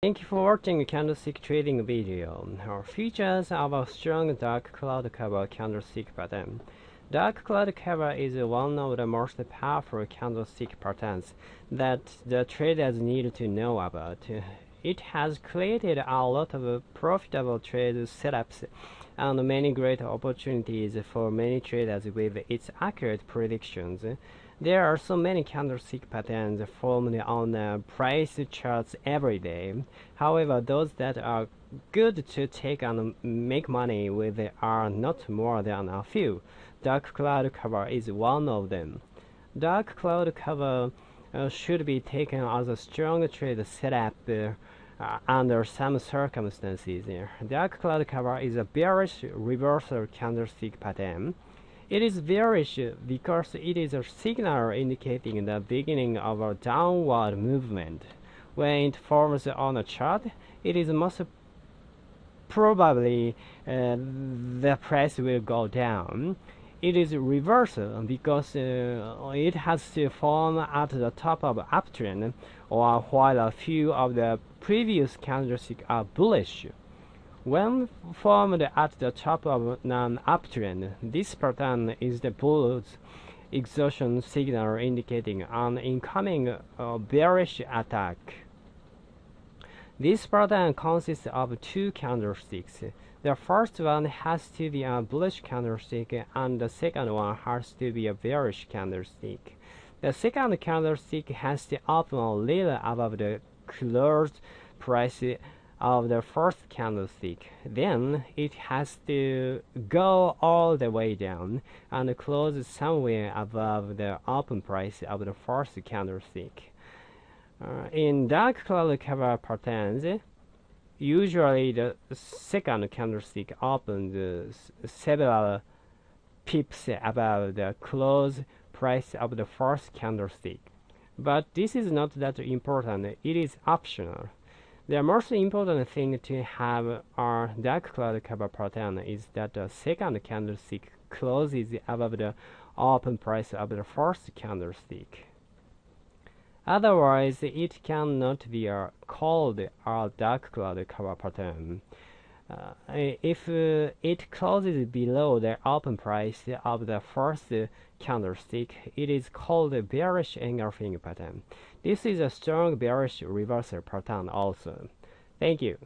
Thank you for watching candlestick trading video. Our features a strong dark cloud cover candlestick pattern. Dark cloud cover is one of the most powerful candlestick patterns that the traders need to know about. It has created a lot of profitable trade setups and many great opportunities for many traders with its accurate predictions. There are so many candlestick patterns formed on price charts every day. However, those that are good to take and make money with are not more than a few. Dark cloud cover is one of them. Dark cloud cover uh, should be taken as a strong trade setup uh, under some circumstances. Dark cloud cover is a bearish reversal candlestick pattern. It is bearish because it is a signal indicating the beginning of a downward movement. When it forms on a chart, it is most probably uh, the price will go down. It is reversal because uh, it has to form at the top of uptrend or while a few of the previous candlesticks are bullish. When formed at the top of an uptrend, this pattern is the bull's exhaustion signal indicating an incoming uh, bearish attack. This pattern consists of two candlesticks. The first one has to be a bullish candlestick and the second one has to be a bearish candlestick. The second candlestick has to open a little above the closed price of the first candlestick. Then it has to go all the way down and close somewhere above the open price of the first candlestick. Uh, in dark cloud cover patterns, usually the second candlestick opens several pips above the close price of the first candlestick. But this is not that important, it is optional. The most important thing to have our dark cloud cover pattern is that the second candlestick closes above the open price of the first candlestick. Otherwise, it cannot be called a dark cloud cover pattern. Uh, if uh, it closes below the open price of the first candlestick, it is called a bearish engulfing pattern. This is a strong bearish reversal pattern also. Thank you.